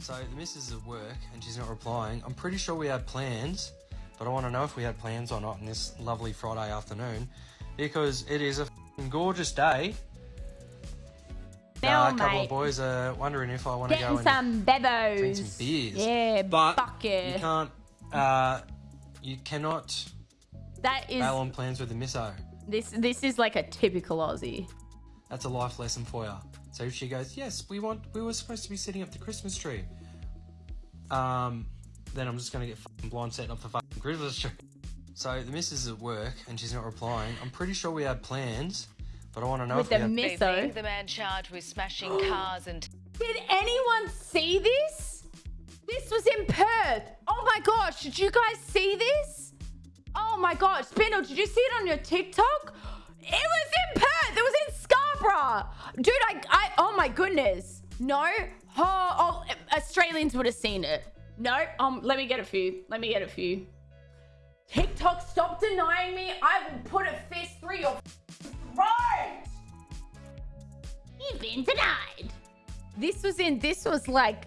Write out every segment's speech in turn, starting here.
So the missus is at work and she's not replying. I'm pretty sure we had plans, but I want to know if we had plans or not on this lovely Friday afternoon because it is a gorgeous day. Now, Uh, a couple mate. of boys are wondering if I want to go and some bebos. drink some beers. Yeah, but fuck yeah. you can't. Uh, you cannot That is bail on plans with the misso. this. This is like a typical Aussie. That's a life lesson for you. So she goes, "Yes, we want. We were supposed to be setting up the Christmas tree." Um, then I'm just gonna get fucking blind setting up the fucking Christmas tree. So the missus is at work and she's not replying. I'm pretty sure we had plans, but I want to know With if the we had miss- the man charged with smashing cars and Did anyone see this? This was in Perth. Oh my gosh, did you guys see this? Oh my gosh, Spindle, did you see it on your TikTok? It was in Perth. It was in Scarborough. Dude, I, I my goodness. No? Oh, oh, Australians would have seen it. No? Um, let me get a few. Let me get a few. TikTok, stop denying me. I will put a fist through your throat. You've been denied. This was in. This was like.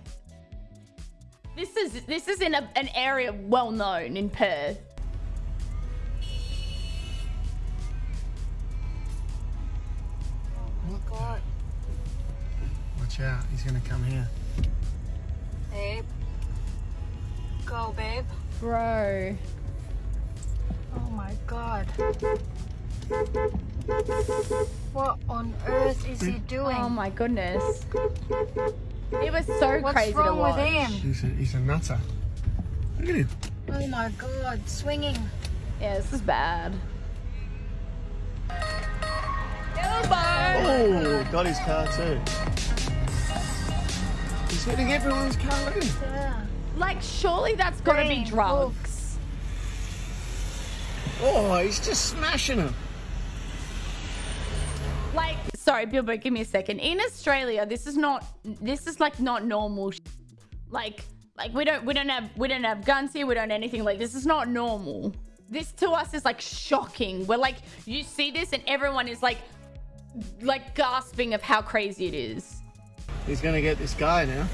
This is this is in a, an area well known in Perth. Watch out, he's gonna come here. Babe. Go, babe. Bro. Oh my god. What on earth is he doing? Oh my goodness. It was so What's crazy to wrong with watch. him? He's a, he's a nutter. Look at him. Oh my god, swinging. Yeah, this is bad. Oh, got his car too. He's hitting everyone's car. Look at him. Yeah. Like, surely that's got to be drugs. Oh, he's just smashing him. Like, sorry, Bilbo, give me a second. In Australia, this is not. This is like not normal. sh- Like, like we don't we don't have we don't have guns here. We don't anything like this. Is not normal. This to us is like shocking. We're like, you see this, and everyone is like, like gasping of how crazy it is. He's gonna get this guy now.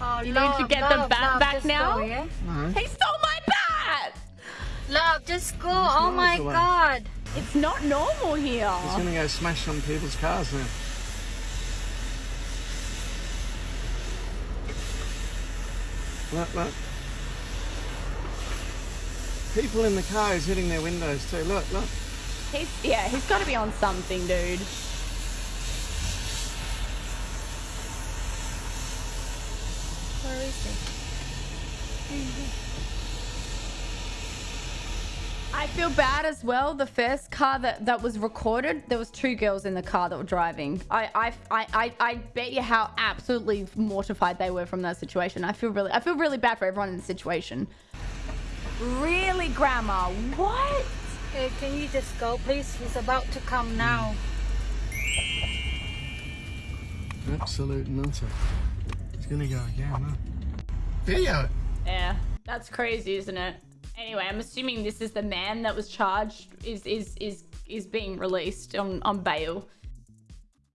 Oh, You need to love, get the love, bat love, back now? Go, yeah? No. He stole my bat. Love, just go. Oh my miles away. god. It's not normal here. He's gonna go smash some people's cars now. Look, look. People in the car is hitting their windows too. Look, look. He's yeah, he's got to be on something, dude. Where is he? I feel bad as well. The first car that, that was recorded, there was two girls in the car that were driving. I, I, I, I, I bet you how absolutely mortified they were from that situation. I feel really, I feel really bad for everyone in the situation. Really, Grandma? What? Hey, can you just go, please? He's about to come now. Absolute nutter. He's gonna go again, look. Video. Yeah, that's crazy, isn't it? Anyway, I'm assuming this is the man that was charged is is is is being released on on bail.